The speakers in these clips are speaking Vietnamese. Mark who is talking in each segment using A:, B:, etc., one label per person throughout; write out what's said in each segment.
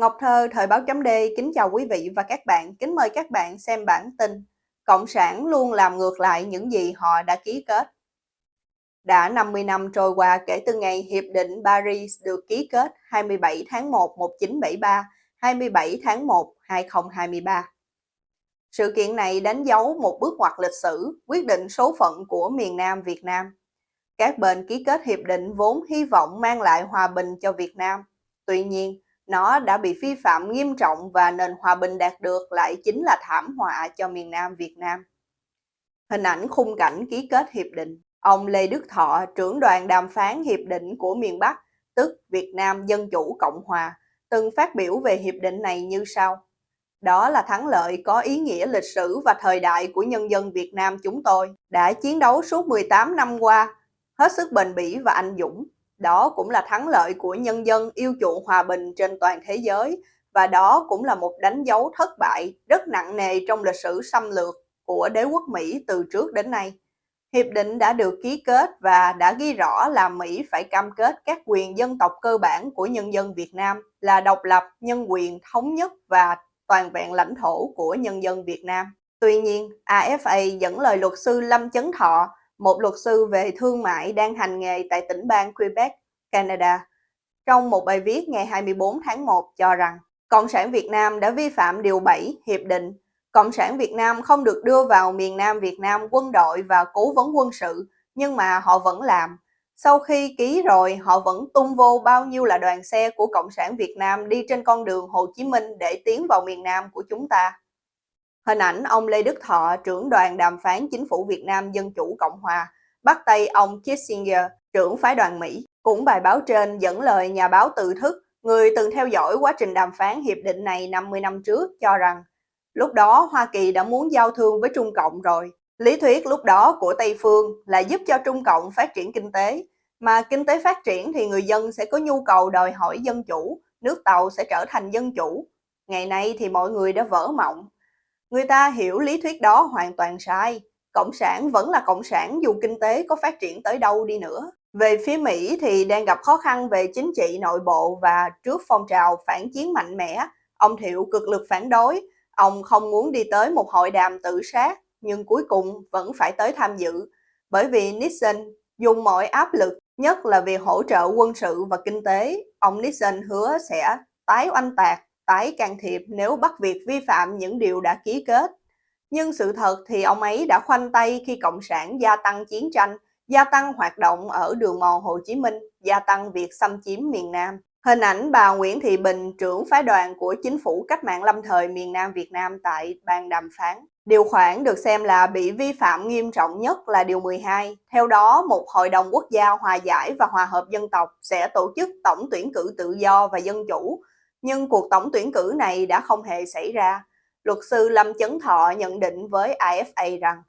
A: Ngọc Thơ, Thời báo chấm D, kính chào quý vị và các bạn, kính mời các bạn xem bản tin Cộng sản luôn làm ngược lại những gì họ đã ký kết. Đã 50 năm trôi qua kể từ ngày Hiệp định Paris được ký kết 27 tháng 1 1973, 27 tháng 1 2023. Sự kiện này đánh dấu một bước ngoặt lịch sử, quyết định số phận của miền Nam Việt Nam. Các bên ký kết hiệp định vốn hy vọng mang lại hòa bình cho Việt Nam. Tuy nhiên, nó đã bị vi phạm nghiêm trọng và nền hòa bình đạt được lại chính là thảm họa cho miền Nam Việt Nam. Hình ảnh khung cảnh ký kết hiệp định, ông Lê Đức Thọ, trưởng đoàn đàm phán hiệp định của miền Bắc, tức Việt Nam Dân Chủ Cộng Hòa, từng phát biểu về hiệp định này như sau. Đó là thắng lợi có ý nghĩa lịch sử và thời đại của nhân dân Việt Nam chúng tôi, đã chiến đấu suốt 18 năm qua, hết sức bền bỉ và anh dũng, đó cũng là thắng lợi của nhân dân yêu chuộng hòa bình trên toàn thế giới và đó cũng là một đánh dấu thất bại rất nặng nề trong lịch sử xâm lược của đế quốc Mỹ từ trước đến nay. Hiệp định đã được ký kết và đã ghi rõ là Mỹ phải cam kết các quyền dân tộc cơ bản của nhân dân Việt Nam là độc lập, nhân quyền, thống nhất và toàn vẹn lãnh thổ của nhân dân Việt Nam. Tuy nhiên, AFA dẫn lời luật sư Lâm Chấn Thọ, một luật sư về thương mại đang hành nghề tại tỉnh bang Quebec, Canada, trong một bài viết ngày 24 tháng 1 cho rằng Cộng sản Việt Nam đã vi phạm Điều 7 Hiệp định Cộng sản Việt Nam không được đưa vào miền Nam Việt Nam quân đội và cố vấn quân sự, nhưng mà họ vẫn làm. Sau khi ký rồi, họ vẫn tung vô bao nhiêu là đoàn xe của Cộng sản Việt Nam đi trên con đường Hồ Chí Minh để tiến vào miền Nam của chúng ta. Hình ảnh ông Lê Đức Thọ, trưởng đoàn đàm phán chính phủ Việt Nam Dân Chủ Cộng Hòa, bắt tay ông Kissinger, trưởng phái đoàn Mỹ. Cũng bài báo trên dẫn lời nhà báo tự thức, người từng theo dõi quá trình đàm phán hiệp định này 50 năm trước cho rằng lúc đó Hoa Kỳ đã muốn giao thương với Trung Cộng rồi. Lý thuyết lúc đó của Tây Phương là giúp cho Trung Cộng phát triển kinh tế, mà kinh tế phát triển thì người dân sẽ có nhu cầu đòi hỏi dân chủ, nước Tàu sẽ trở thành dân chủ. Ngày nay thì mọi người đã vỡ mộng, Người ta hiểu lý thuyết đó hoàn toàn sai. Cộng sản vẫn là cộng sản dù kinh tế có phát triển tới đâu đi nữa. Về phía Mỹ thì đang gặp khó khăn về chính trị nội bộ và trước phong trào phản chiến mạnh mẽ, ông Thiệu cực lực phản đối. Ông không muốn đi tới một hội đàm tự sát, nhưng cuối cùng vẫn phải tới tham dự. Bởi vì Nixon dùng mọi áp lực, nhất là việc hỗ trợ quân sự và kinh tế, ông Nixon hứa sẽ tái oanh tạc tái can thiệp nếu Bắc Việt vi phạm những điều đã ký kết. Nhưng sự thật thì ông ấy đã khoanh tay khi Cộng sản gia tăng chiến tranh, gia tăng hoạt động ở đường mòn Hồ Chí Minh, gia tăng việc xâm chiếm miền Nam. Hình ảnh bà Nguyễn Thị Bình, trưởng phái đoàn của chính phủ cách mạng lâm thời miền Nam Việt Nam tại bàn đàm phán. Điều khoản được xem là bị vi phạm nghiêm trọng nhất là Điều 12. Theo đó, một Hội đồng Quốc gia Hòa giải và Hòa hợp dân tộc sẽ tổ chức tổng tuyển cử tự do và dân chủ nhưng cuộc tổng tuyển cử này đã không hề xảy ra. Luật sư Lâm Chấn Thọ nhận định với AFA rằng,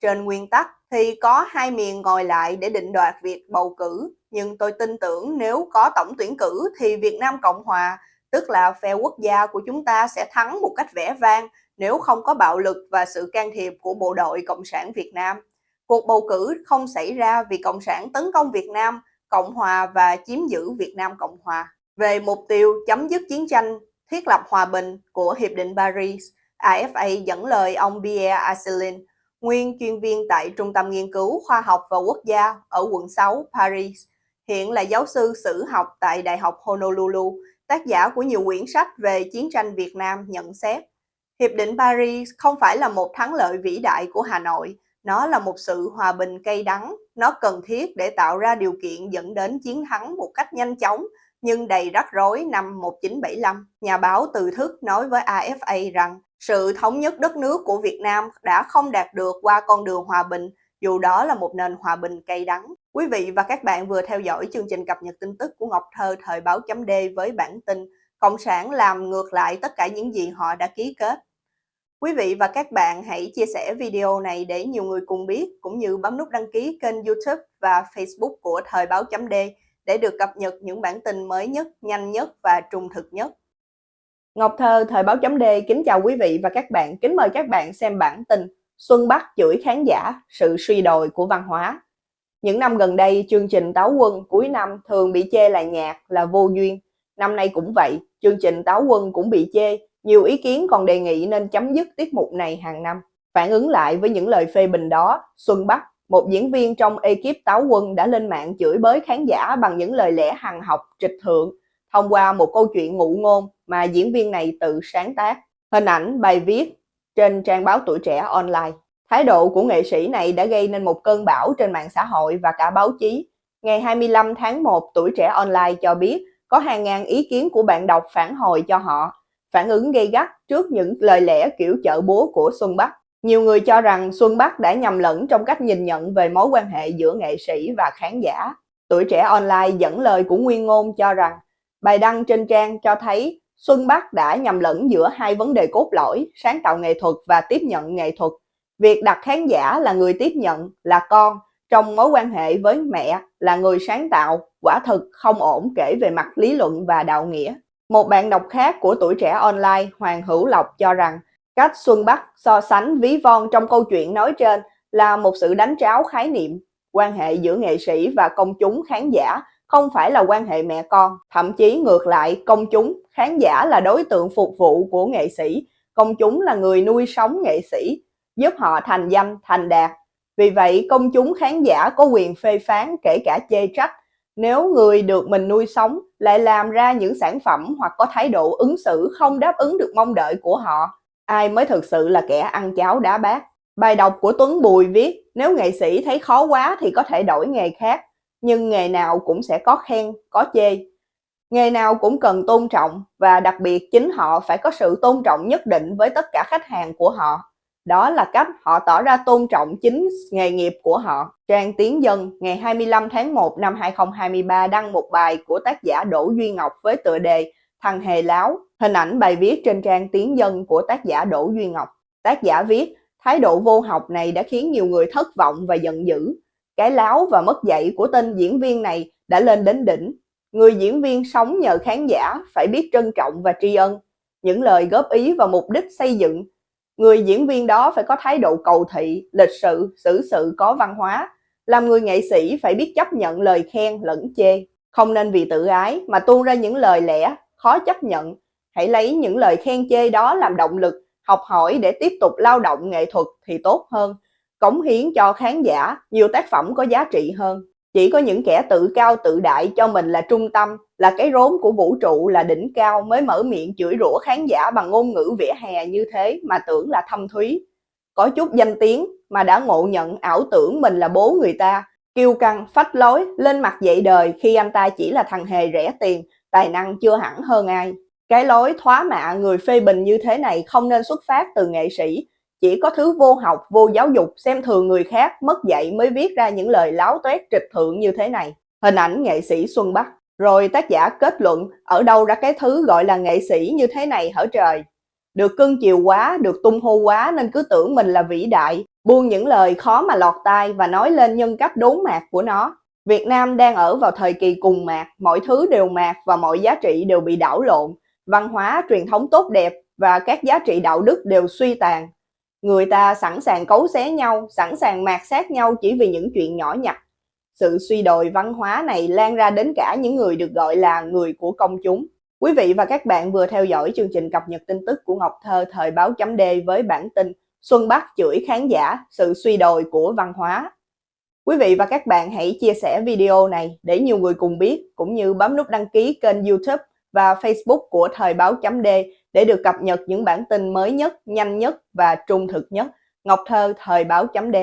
A: trên nguyên tắc thì có hai miền ngồi lại để định đoạt việc bầu cử, nhưng tôi tin tưởng nếu có tổng tuyển cử thì Việt Nam Cộng Hòa, tức là phe quốc gia của chúng ta sẽ thắng một cách vẻ vang nếu không có bạo lực và sự can thiệp của bộ đội Cộng sản Việt Nam. Cuộc bầu cử không xảy ra vì Cộng sản tấn công Việt Nam, Cộng Hòa và chiếm giữ Việt Nam Cộng Hòa. Về mục tiêu chấm dứt chiến tranh, thiết lập hòa bình của Hiệp định Paris, AFA dẫn lời ông Pierre Asselin, nguyên chuyên viên tại Trung tâm Nghiên cứu Khoa học và Quốc gia ở quận 6, Paris, hiện là giáo sư sử học tại Đại học Honolulu, tác giả của nhiều quyển sách về chiến tranh Việt Nam nhận xét. Hiệp định Paris không phải là một thắng lợi vĩ đại của Hà Nội, nó là một sự hòa bình cay đắng, nó cần thiết để tạo ra điều kiện dẫn đến chiến thắng một cách nhanh chóng nhưng đầy rắc rối năm 1975. Nhà báo Từ Thức nói với AFA rằng sự thống nhất đất nước của Việt Nam đã không đạt được qua con đường hòa bình, dù đó là một nền hòa bình cay đắng. Quý vị và các bạn vừa theo dõi chương trình cập nhật tin tức của Ngọc Thơ thời báo chấm D với bản tin Cộng sản làm ngược lại tất cả những gì họ đã ký kết. Quý vị và các bạn hãy chia sẻ video này để nhiều người cùng biết, cũng như bấm nút đăng ký kênh youtube và facebook của Thời báo chấm D để được cập nhật những bản tin mới nhất, nhanh nhất và trung thực nhất. Ngọc Thơ, Thời báo chấm D kính chào quý vị và các bạn, kính mời các bạn xem bản tin Xuân Bắc chửi khán giả, sự suy đồi của văn hóa. Những năm gần đây, chương trình Táo Quân cuối năm thường bị chê là nhạc, là vô duyên. năm nay cũng vậy, chương trình Táo Quân cũng bị chê, nhiều ý kiến còn đề nghị nên chấm dứt tiết mục này hàng năm. Phản ứng lại với những lời phê bình đó, Xuân Bắc, một diễn viên trong ekip Táo Quân đã lên mạng chửi bới khán giả bằng những lời lẽ hằng học trịch thượng thông qua một câu chuyện ngụ ngôn mà diễn viên này tự sáng tác. Hình ảnh bài viết trên trang báo tuổi trẻ online. Thái độ của nghệ sĩ này đã gây nên một cơn bão trên mạng xã hội và cả báo chí. Ngày 25 tháng 1, tuổi trẻ online cho biết có hàng ngàn ý kiến của bạn đọc phản hồi cho họ, phản ứng gây gắt trước những lời lẽ kiểu chợ búa của Xuân Bắc. Nhiều người cho rằng Xuân Bắc đã nhầm lẫn trong cách nhìn nhận về mối quan hệ giữa nghệ sĩ và khán giả. Tuổi trẻ online dẫn lời của Nguyên Ngôn cho rằng bài đăng trên trang cho thấy Xuân Bắc đã nhầm lẫn giữa hai vấn đề cốt lõi, sáng tạo nghệ thuật và tiếp nhận nghệ thuật. Việc đặt khán giả là người tiếp nhận, là con, trong mối quan hệ với mẹ là người sáng tạo, quả thực không ổn kể về mặt lý luận và đạo nghĩa. Một bạn đọc khác của tuổi trẻ online Hoàng Hữu Lộc cho rằng cách Xuân Bắc so sánh ví von trong câu chuyện nói trên là một sự đánh tráo khái niệm. Quan hệ giữa nghệ sĩ và công chúng khán giả không phải là quan hệ mẹ con, thậm chí ngược lại công chúng, khán giả là đối tượng phục vụ của nghệ sĩ, công chúng là người nuôi sống nghệ sĩ, giúp họ thành danh, thành đạt. Vì vậy công chúng khán giả có quyền phê phán kể cả chê trách nếu người được mình nuôi sống lại làm ra những sản phẩm hoặc có thái độ ứng xử không đáp ứng được mong đợi của họ, ai mới thực sự là kẻ ăn cháo đá bát. Bài đọc của Tuấn Bùi viết, nếu nghệ sĩ thấy khó quá thì có thể đổi nghề khác, nhưng nghề nào cũng sẽ có khen, có chê. Nghề nào cũng cần tôn trọng và đặc biệt chính họ phải có sự tôn trọng nhất định với tất cả khách hàng của họ. Đó là cách họ tỏ ra tôn trọng chính nghề nghiệp của họ. Trang Tiến Dân ngày 25 tháng 1 năm 2023 đăng một bài của tác giả Đỗ Duy Ngọc với tựa đề Thằng Hề Láo. Hình ảnh bài viết trên trang tiếng Dân của tác giả Đỗ Duy Ngọc. Tác giả viết, thái độ vô học này đã khiến nhiều người thất vọng và giận dữ. Cái láo và mất dạy của tên diễn viên này đã lên đến đỉnh. Người diễn viên sống nhờ khán giả phải biết trân trọng và tri ân. Những lời góp ý và mục đích xây dựng người diễn viên đó phải có thái độ cầu thị, lịch sự, xử sự có văn hóa. Làm người nghệ sĩ phải biết chấp nhận lời khen lẫn chê. Không nên vì tự ái mà tuôn ra những lời lẽ khó chấp nhận. Hãy lấy những lời khen chê đó làm động lực, học hỏi để tiếp tục lao động nghệ thuật thì tốt hơn. Cống hiến cho khán giả nhiều tác phẩm có giá trị hơn. Chỉ có những kẻ tự cao tự đại cho mình là trung tâm, là cái rốn của vũ trụ là đỉnh cao mới mở miệng chửi rủa khán giả bằng ngôn ngữ vỉa hè như thế mà tưởng là thâm thúy. Có chút danh tiếng mà đã ngộ nhận ảo tưởng mình là bố người ta, kiêu căng, phách lối, lên mặt dậy đời khi anh ta chỉ là thằng hề rẻ tiền, tài năng chưa hẳn hơn ai. Cái lối thoá mạ người phê bình như thế này không nên xuất phát từ nghệ sĩ, chỉ có thứ vô học, vô giáo dục, xem thường người khác, mất dạy mới viết ra những lời láo toét trịch thượng như thế này. Hình ảnh nghệ sĩ Xuân Bắc. Rồi tác giả kết luận ở đâu ra cái thứ gọi là nghệ sĩ như thế này hở trời. Được cưng chiều quá, được tung hô quá nên cứ tưởng mình là vĩ đại, buông những lời khó mà lọt tai và nói lên nhân cách đốn mạc của nó. Việt Nam đang ở vào thời kỳ cùng mạc, mọi thứ đều mạc và mọi giá trị đều bị đảo lộn, văn hóa, truyền thống tốt đẹp và các giá trị đạo đức đều suy tàn. Người ta sẵn sàng cấu xé nhau, sẵn sàng mạt sát nhau chỉ vì những chuyện nhỏ nhặt. Sự suy đồi văn hóa này lan ra đến cả những người được gọi là người của công chúng. Quý vị và các bạn vừa theo dõi chương trình cập nhật tin tức của Ngọc Thơ thời báo chấm D với bản tin Xuân Bắc chửi khán giả sự suy đồi của văn hóa. Quý vị và các bạn hãy chia sẻ video này để nhiều người cùng biết, cũng như bấm nút đăng ký kênh youtube và facebook của thời báo chấm D để được cập nhật những bản tin mới nhất, nhanh nhất và trung thực nhất. Ngọc Thơ, Thời báo chấm D